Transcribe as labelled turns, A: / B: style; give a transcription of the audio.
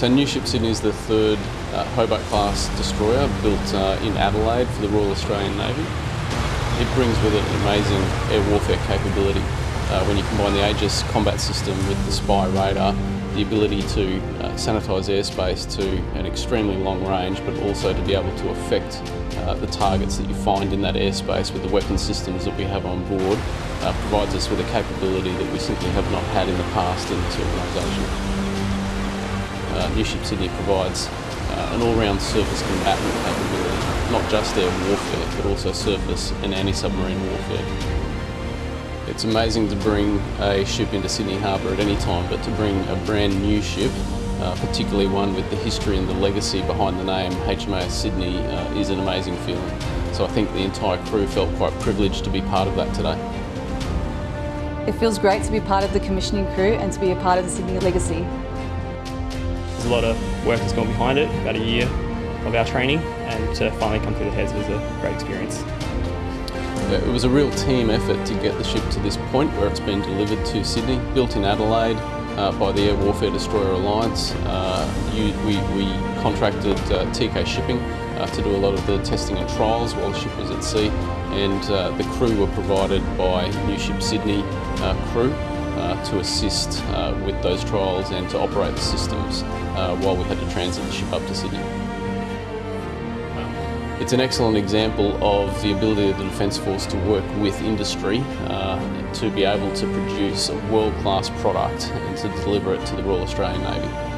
A: So NUSHIP Sydney is the third uh, Hobart-class destroyer built uh, in Adelaide for the Royal Australian Navy. It brings with it amazing air warfare capability. Uh, when you combine the Aegis combat system with the SPY radar, the ability to uh, sanitise airspace to an extremely long range, but also to be able to affect uh, the targets that you find in that airspace with the weapon systems that we have on board, uh, provides us with a capability that we simply have not had in the past in this organisation. Uh, NUSHIP Sydney provides uh, an all-round surface combatant capability, not just air warfare, but also surface and anti-submarine warfare. It's amazing to bring a ship into Sydney Harbour at any time, but to bring a brand new ship, uh, particularly one with the history and the legacy behind the name HMAS Sydney, uh, is an amazing feeling. So I think the entire crew felt quite privileged to be part of that today.
B: It feels great to be part of the commissioning crew and to be a part of the Sydney legacy.
C: There's a lot of work that's gone behind it, about a year of our training, and to finally come through the heads was a great experience.
A: It was a real team effort to get the ship to this point where it's been delivered to Sydney, built in Adelaide uh, by the Air Warfare Destroyer Alliance. Uh, you, we, we, contracted uh, Teekay Shipping uh, to do a lot of the testing and trials while the ship was at sea and uh, the crew were provided by NUSHIP Sydney uh, to assist with those trials and to operate the systems while we had to transit the ship up to Sydney. It's an excellent example of the ability of the Defence Force to work with industry uh, to be able to produce a world-class product and to deliver it to the Royal Australian Navy.